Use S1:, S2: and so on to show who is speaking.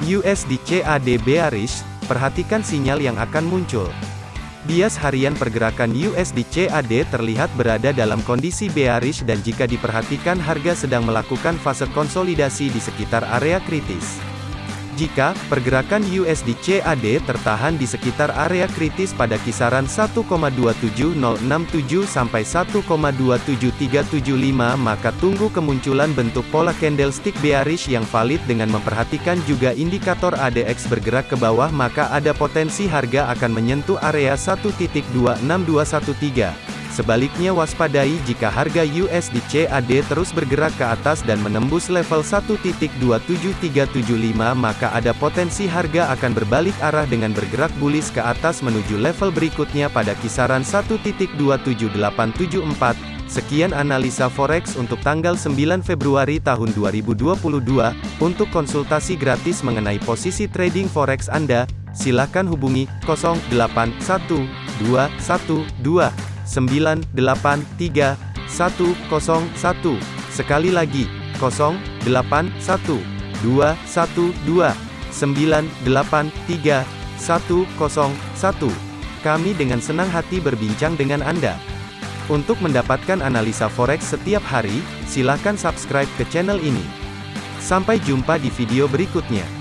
S1: USD CAD bearish, perhatikan sinyal yang akan muncul. Bias harian pergerakan USD CAD terlihat berada dalam kondisi bearish dan jika diperhatikan harga sedang melakukan fase konsolidasi di sekitar area kritis. Jika pergerakan USD CAD tertahan di sekitar area kritis pada kisaran 1,27067 sampai 1,27375 maka tunggu kemunculan bentuk pola candlestick bearish yang valid dengan memperhatikan juga indikator ADX bergerak ke bawah maka ada potensi harga akan menyentuh area 1.26213. Sebaliknya waspadai jika harga USD CAD terus bergerak ke atas dan menembus level 1.27375 maka ada potensi harga akan berbalik arah dengan bergerak bullish ke atas menuju level berikutnya pada kisaran 1.27874. Sekian analisa forex untuk tanggal 9 Februari tahun 2022. Untuk konsultasi gratis mengenai posisi trading forex Anda, silakan hubungi 081212 983 101. Sekali lagi, 081 212 983 101. Kami dengan senang hati berbincang dengan Anda. Untuk mendapatkan analisa forex setiap hari, silakan subscribe ke channel ini. Sampai jumpa di video berikutnya.